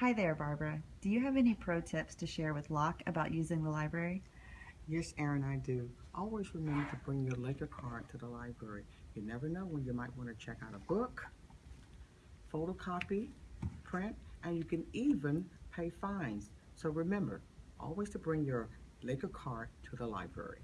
Hi there, Barbara. Do you have any pro tips to share with Locke about using the library? Yes, Aaron, I do. Always remember to bring your Laker card to the library. You never know when you might want to check out a book, photocopy, print, and you can even pay fines. So remember, always to bring your Laker card to the library.